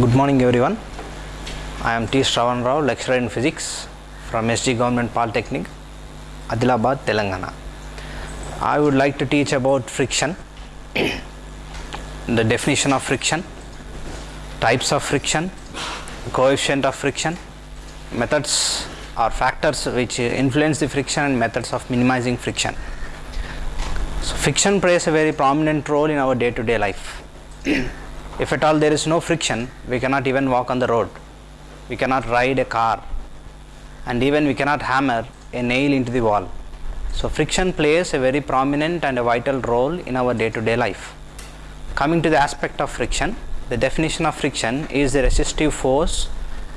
Good morning everyone. I am T. Shravan Rao, lecturer in physics from SG Government Polytechnic, Adilabad, Telangana. I would like to teach about friction, the definition of friction, types of friction, coefficient of friction, methods or factors which influence the friction and methods of minimizing friction. So, friction plays a very prominent role in our day to day life. If at all there is no friction, we cannot even walk on the road, we cannot ride a car, and even we cannot hammer a nail into the wall. So, friction plays a very prominent and a vital role in our day to day life. Coming to the aspect of friction, the definition of friction is the resistive force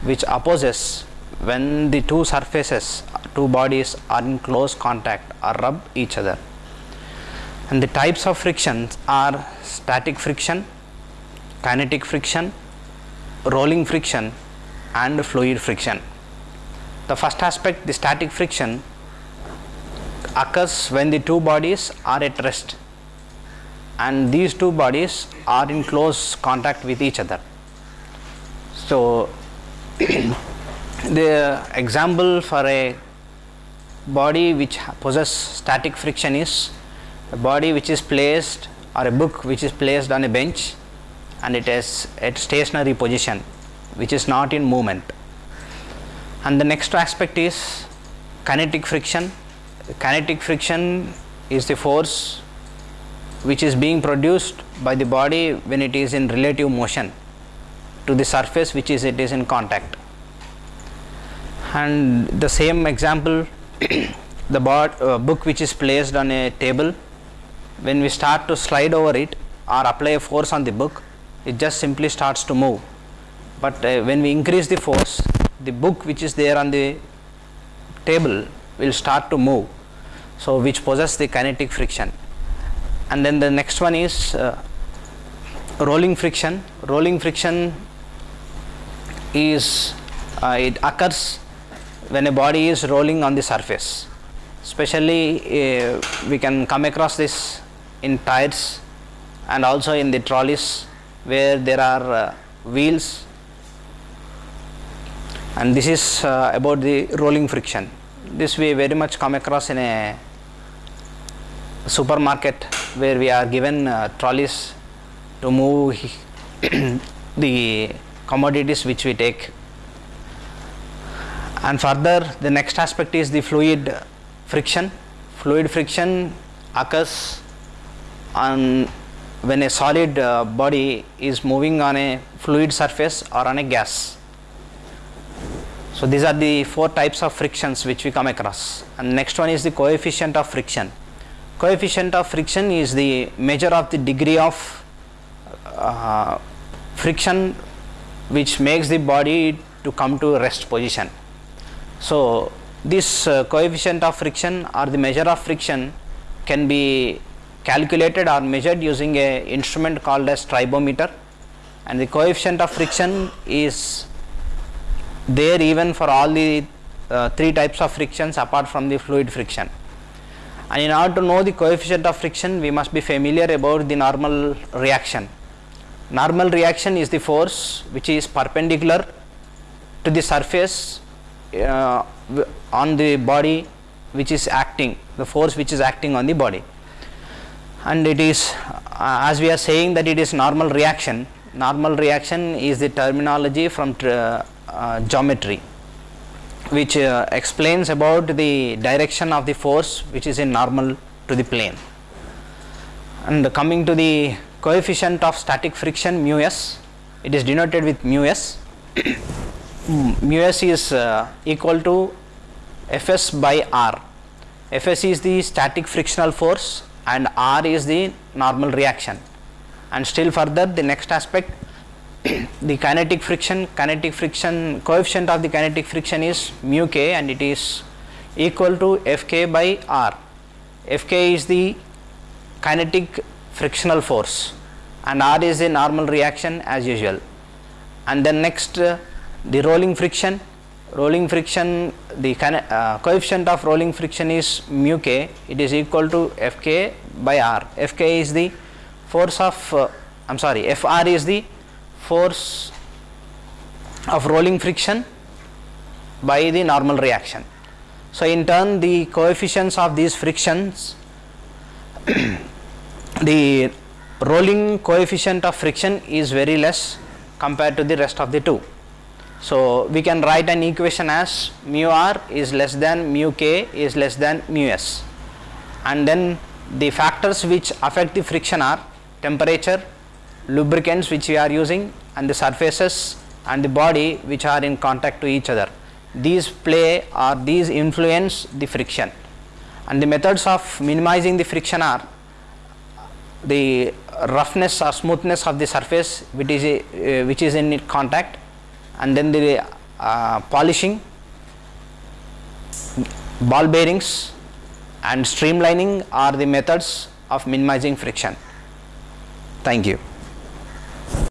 which opposes when the two surfaces, two bodies are in close contact or rub each other. And the types of frictions are static friction, kinetic friction, rolling friction and fluid friction. The first aspect the static friction occurs when the two bodies are at rest and these two bodies are in close contact with each other. So, the example for a body which possess static friction is a body which is placed or a book which is placed on a bench and it is at stationary position which is not in movement. And the next aspect is kinetic friction. Kinetic friction is the force which is being produced by the body when it is in relative motion to the surface which is it is in contact. And the same example the bod, uh, book which is placed on a table when we start to slide over it or apply a force on the book it just simply starts to move. But uh, when we increase the force the book which is there on the table will start to move. So which possess the kinetic friction. And then the next one is uh, rolling friction. Rolling friction is uh, it occurs when a body is rolling on the surface. Especially uh, we can come across this in tires and also in the trolleys where there are uh, wheels and this is uh, about the rolling friction. This we very much come across in a supermarket where we are given uh, trolleys to move the commodities which we take. And further the next aspect is the fluid friction. Fluid friction occurs on when a solid uh, body is moving on a fluid surface or on a gas. So, these are the four types of frictions which we come across and next one is the coefficient of friction. Coefficient of friction is the measure of the degree of uh, friction which makes the body to come to rest position. So, this uh, coefficient of friction or the measure of friction can be calculated or measured using a instrument called as tribometer and the coefficient of friction is there even for all the uh, three types of frictions apart from the fluid friction. And in order to know the coefficient of friction we must be familiar about the normal reaction. Normal reaction is the force which is perpendicular to the surface uh, on the body which is acting the force which is acting on the body and it is uh, as we are saying that it is normal reaction normal reaction is the terminology from uh, geometry which uh, explains about the direction of the force which is in normal to the plane. And coming to the coefficient of static friction mu s it is denoted with mu s. Mu s is uh, equal to fs by r. Fs is the static frictional force and r is the normal reaction and still further the next aspect the kinetic friction kinetic friction coefficient of the kinetic friction is mu k and it is equal to Fk by R. Fk is the kinetic frictional force and R is the normal reaction as usual. And then next uh, the rolling friction, rolling friction the uh, coefficient of rolling friction is mu k it is equal to Fk by R. Fk is the force of uh, I am sorry Fr is the force of rolling friction by the normal reaction. So, in turn the coefficients of these frictions the rolling coefficient of friction is very less compared to the rest of the two. So, we can write an equation as mu r is less than mu k is less than mu s and then the factors which affect the friction are temperature, lubricants which we are using and the surfaces and the body which are in contact to each other. These play or these influence the friction and the methods of minimizing the friction are the roughness or smoothness of the surface which is uh, which is in contact and then the uh, polishing ball bearings and streamlining are the methods of minimizing friction. Thank you.